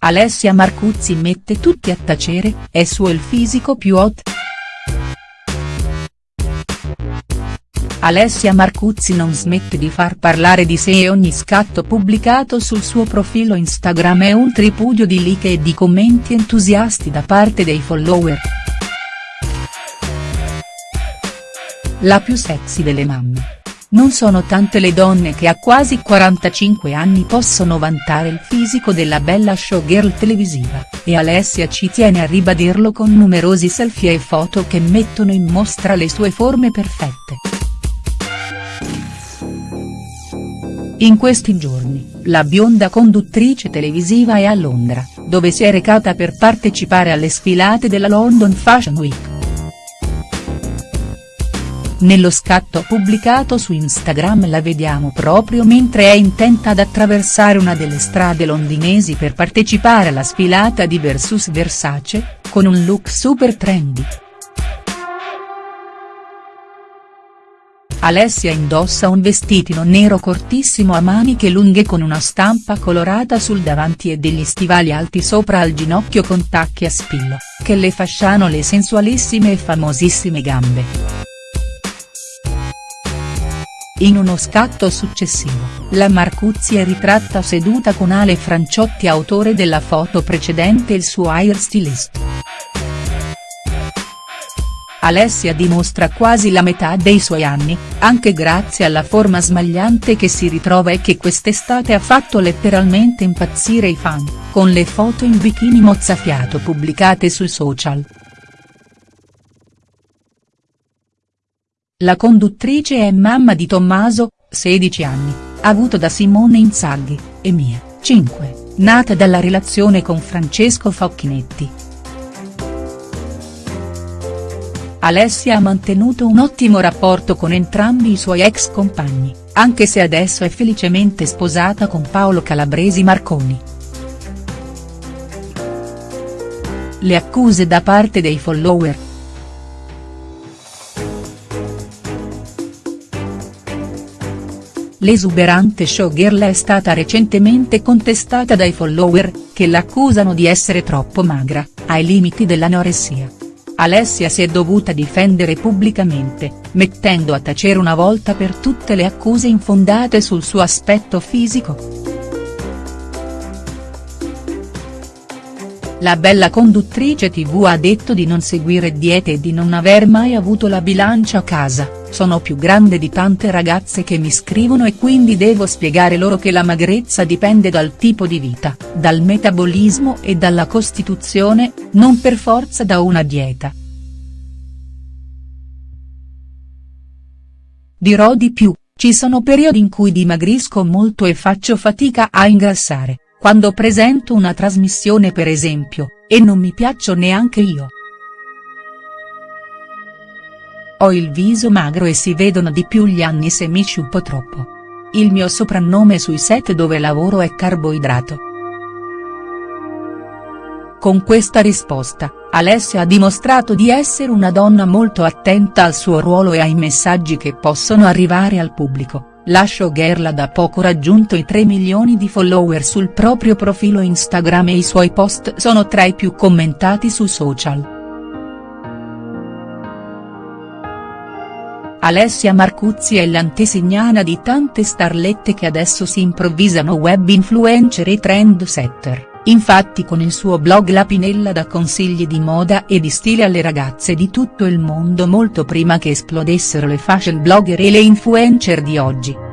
Alessia Marcuzzi mette tutti a tacere, è suo il fisico più hot?. Alessia Marcuzzi non smette di far parlare di sé e ogni scatto pubblicato sul suo profilo Instagram è un tripudio di like e di commenti entusiasti da parte dei follower. La più sexy delle mamme. Non sono tante le donne che a quasi 45 anni possono vantare il fisico della bella showgirl televisiva, e Alessia ci tiene a ribadirlo con numerosi selfie e foto che mettono in mostra le sue forme perfette. In questi giorni, la bionda conduttrice televisiva è a Londra, dove si è recata per partecipare alle sfilate della London Fashion Week. Nello scatto pubblicato su Instagram la vediamo proprio mentre è intenta ad attraversare una delle strade londinesi per partecipare alla sfilata di Versus Versace, con un look super trendy. Alessia indossa un vestitino nero cortissimo a maniche lunghe con una stampa colorata sul davanti e degli stivali alti sopra al ginocchio con tacchi a spillo, che le fasciano le sensualissime e famosissime gambe. In uno scatto successivo, la Marcuzzi è ritratta seduta con Ale Franciotti autore della foto precedente il suo hairstylist. Alessia dimostra quasi la metà dei suoi anni, anche grazie alla forma smagliante che si ritrova e che quest'estate ha fatto letteralmente impazzire i fan, con le foto in bikini mozzafiato pubblicate sui social. La conduttrice è mamma di Tommaso, 16 anni, avuto da Simone Inzaghi, e Mia, 5, nata dalla relazione con Francesco Facchinetti. Alessia ha mantenuto un ottimo rapporto con entrambi i suoi ex compagni, anche se adesso è felicemente sposata con Paolo Calabresi Marconi. Le accuse da parte dei follower, L'esuberante showgirl è stata recentemente contestata dai follower, che l'accusano di essere troppo magra, ai limiti dell'anoressia. Alessia si è dovuta difendere pubblicamente, mettendo a tacere una volta per tutte le accuse infondate sul suo aspetto fisico. La bella conduttrice tv ha detto di non seguire diete e di non aver mai avuto la bilancia a casa sono più grande di tante ragazze che mi scrivono e quindi devo spiegare loro che la magrezza dipende dal tipo di vita, dal metabolismo e dalla costituzione, non per forza da una dieta. Dirò di più, ci sono periodi in cui dimagrisco molto e faccio fatica a ingrassare, quando presento una trasmissione per esempio, e non mi piaccio neanche io. Ho il viso magro e si vedono di più gli anni se mi sciupo troppo. Il mio soprannome sui set dove lavoro è carboidrato. Con questa risposta, Alessia ha dimostrato di essere una donna molto attenta al suo ruolo e ai messaggi che possono arrivare al pubblico. La showgirl ha da poco raggiunto i 3 milioni di follower sul proprio profilo Instagram e i suoi post sono tra i più commentati su social. Alessia Marcuzzi è l'antesignana di tante starlette che adesso si improvvisano web influencer e trend setter, infatti con il suo blog La Pinella dà consigli di moda e di stile alle ragazze di tutto il mondo molto prima che esplodessero le fashion blogger e le influencer di oggi.